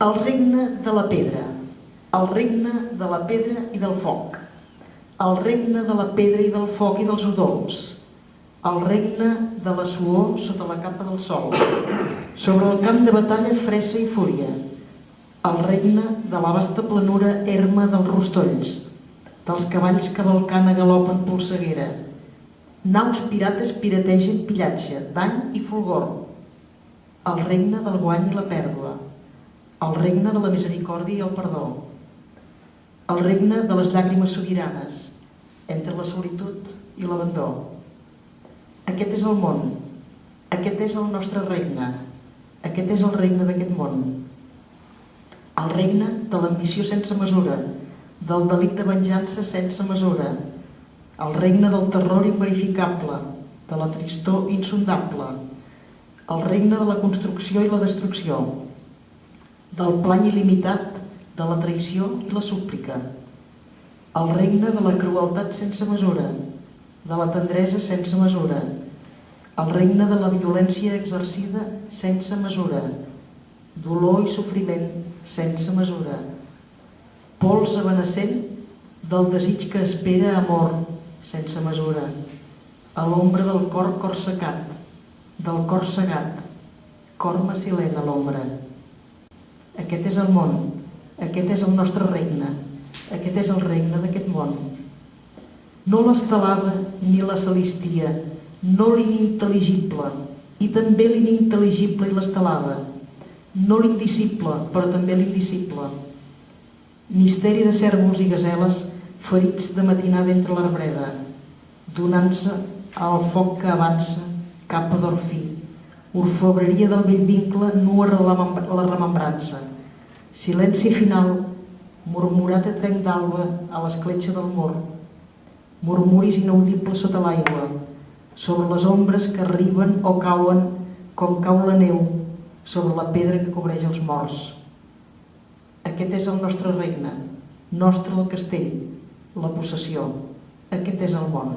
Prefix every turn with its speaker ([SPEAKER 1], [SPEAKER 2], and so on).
[SPEAKER 1] El regne de la pedra, el regne de la pedra i del foc, el regne de la pedra i del foc i dels udols, el regne de la suor sota la capa del sol, sobre el camp de batalla fressa i fúria, el regne de la vasta planura erma dels rostolls, dels cavalls cavalcant a galop en polseguera, naus pirates pirategen pillatge, dany i fulgor, el regne del guany i la pèrdua, el regne de la misericòrdia i el perdó, el regne de les llàgrimes sobiranes, entre la solitud i l'abandó. Aquest és el món, aquest és el nostre regne, aquest és el regne d'aquest món. El regne de l'ambició sense mesura, del delit de venjança sense mesura, el regne del terror inverificable, de la tristor insondable, el regne de la construcció i la destrucció, del plany il·limitat, de la traïció i la súplica, el regne de la crueltat sense mesura, de la tendresa sense mesura, el regne de la violència exercida sense mesura, dolor i sofriment sense mesura, pols avenacent del desig que espera amor sense mesura, a l'ombra del cor cor secat, del cor segat, cor macilent a l'ombra. Aquest és el món, aquest és el nostre regne, aquest és el regne d'aquest món. No l'estelada ni la celistia, no l'inintel·ligible, i també l'inintel·ligible i l'estelada, no l'indicible, però també l'indicible. Misteri de cèrvols i gazeles ferits de matinada entre l'arbreda, donant-se al foc que avança cap a d'orfí, orfebreria del vell vincle nua la remembrança, silenci final, murmurat a trenc d'alba a l'escletxa del mur, murmuris inaudibles sota l'aigua, sobre les ombres que arriben o cauen com cau la neu sobre la pedra que cobreix els morts. Aquest és el nostre regne, nostre el castell, la possessió. Aquest és el món.